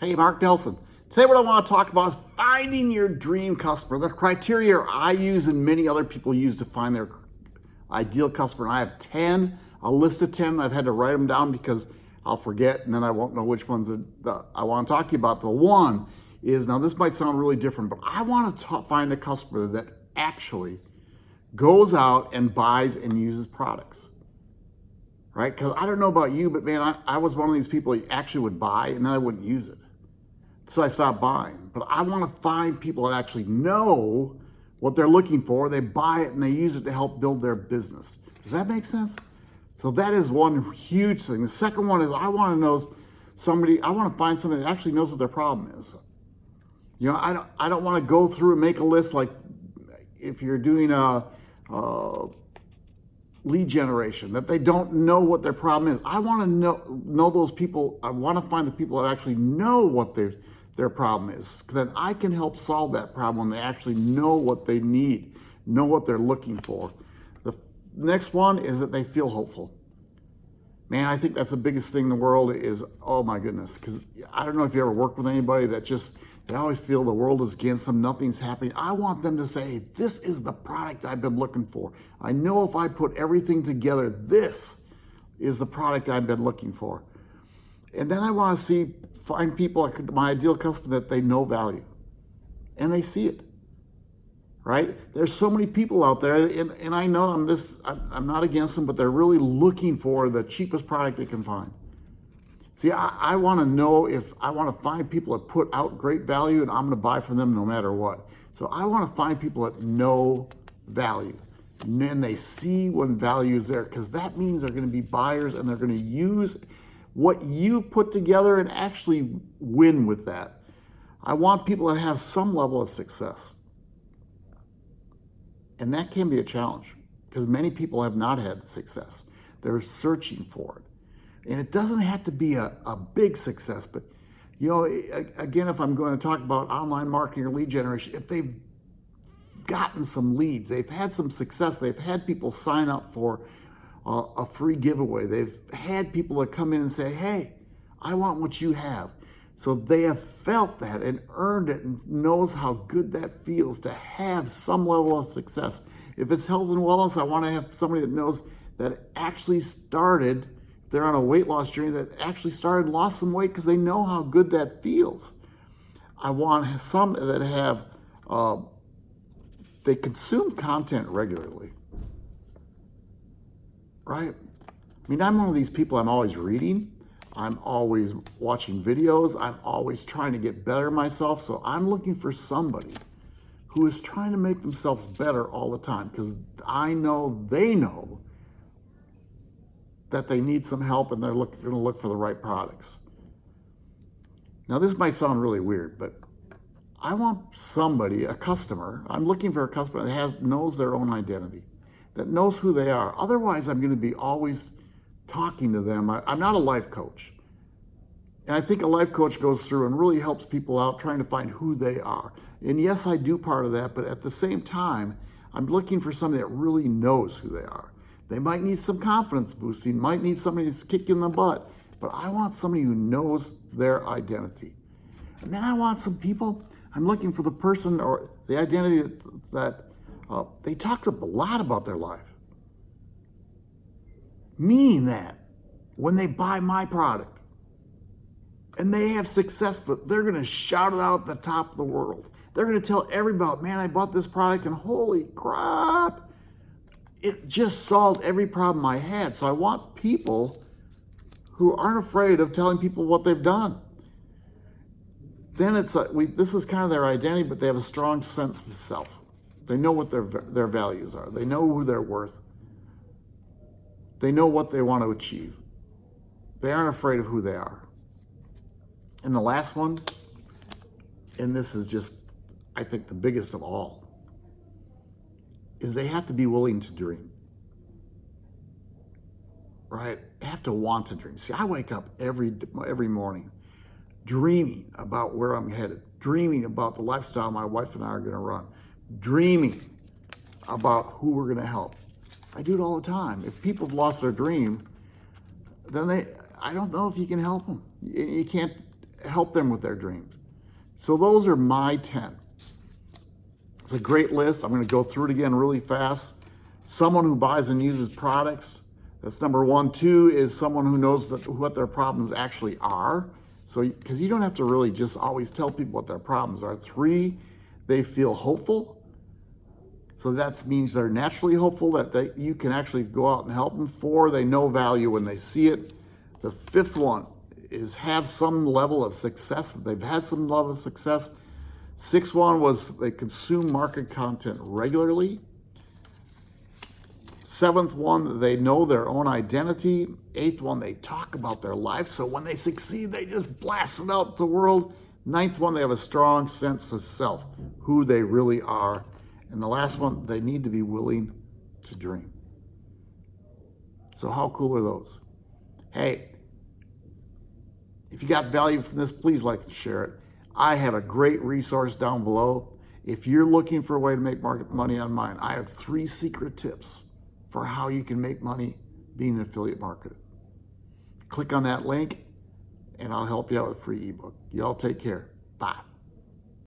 Hey, Mark Nelson. Today what I want to talk about is finding your dream customer. The criteria I use and many other people use to find their ideal customer. And I have 10, a list of 10. I've had to write them down because I'll forget and then I won't know which ones that I want to talk to you about. The one is, now this might sound really different, but I want to find a customer that actually goes out and buys and uses products right? Because I don't know about you, but man, I, I was one of these people that actually would buy and then I wouldn't use it. So I stopped buying. But I want to find people that actually know what they're looking for. They buy it and they use it to help build their business. Does that make sense? So that is one huge thing. The second one is I want to know somebody, I want to find somebody that actually knows what their problem is. You know, I don't, I don't want to go through and make a list like if you're doing a, a lead generation, that they don't know what their problem is. I want to know, know those people. I want to find the people that actually know what their, their problem is. Then I can help solve that problem. They actually know what they need, know what they're looking for. The next one is that they feel hopeful. Man, I think that's the biggest thing in the world is, oh my goodness, because I don't know if you ever worked with anybody that just they always feel the world is against them, nothing's happening. I want them to say, this is the product I've been looking for. I know if I put everything together, this is the product I've been looking for. And then I want to see, find people, my ideal customer that they know value and they see it, right? There's so many people out there and, and I know I'm just, I'm not against them, but they're really looking for the cheapest product they can find. See, I, I want to know if I want to find people that put out great value and I'm going to buy from them no matter what. So I want to find people that know value and then they see when value is there because that means they're going to be buyers and they're going to use what you put together and actually win with that. I want people to have some level of success. And that can be a challenge because many people have not had success. They're searching for it. And it doesn't have to be a, a big success, but you know, again, if I'm going to talk about online marketing or lead generation, if they've gotten some leads, they've had some success, they've had people sign up for a free giveaway, they've had people that come in and say, hey, I want what you have. So they have felt that and earned it and knows how good that feels to have some level of success. If it's health and wellness, I want to have somebody that knows that actually started they're on a weight loss journey that actually started lost some weight because they know how good that feels. I want some that have, uh, they consume content regularly, right? I mean, I'm one of these people, I'm always reading. I'm always watching videos. I'm always trying to get better myself. So I'm looking for somebody who is trying to make themselves better all the time because I know they know that they need some help and they're going to look for the right products. Now, this might sound really weird, but I want somebody, a customer, I'm looking for a customer that has knows their own identity, that knows who they are. Otherwise, I'm going to be always talking to them. I, I'm not a life coach. And I think a life coach goes through and really helps people out trying to find who they are. And yes, I do part of that, but at the same time, I'm looking for somebody that really knows who they are. They might need some confidence boosting, might need somebody to kick in the butt, but I want somebody who knows their identity. And then I want some people, I'm looking for the person or the identity that, that uh, they talk a lot about their life. Meaning that when they buy my product and they have success, they're going to shout it out at the top of the world. They're going to tell everybody, man, I bought this product and holy crap, it just solved every problem I had. So I want people who aren't afraid of telling people what they've done. Then it's like, we, this is kind of their identity, but they have a strong sense of self. They know what their, their values are. They know who they're worth. They know what they want to achieve. They aren't afraid of who they are. And the last one, and this is just, I think, the biggest of all, is they have to be willing to dream. Right? They have to want to dream. See, I wake up every every morning dreaming about where I'm headed, dreaming about the lifestyle my wife and I are going to run, dreaming about who we're going to help. I do it all the time. If people have lost their dream, then they, I don't know if you can help them. You can't, help them with their dreams. So those are my 10. It's a great list. I'm going to go through it again really fast. Someone who buys and uses products. That's number one. Two is someone who knows what their problems actually are. So, because you don't have to really just always tell people what their problems are. Three, they feel hopeful. So that means they're naturally hopeful that they, you can actually go out and help them. Four, they know value when they see it. The fifth one is have some level of success. They've had some level of success. Sixth one was they consume market content regularly. Seventh one, they know their own identity. Eighth one, they talk about their life. So when they succeed, they just blast it out to the world. Ninth one, they have a strong sense of self, who they really are. And the last one, they need to be willing to dream. So how cool are those? Hey, if you got value from this, please like and share it. I have a great resource down below. If you're looking for a way to make market money on mine, I have three secret tips for how you can make money being an affiliate marketer. Click on that link and I'll help you out with a free ebook. Y'all take care. Bye.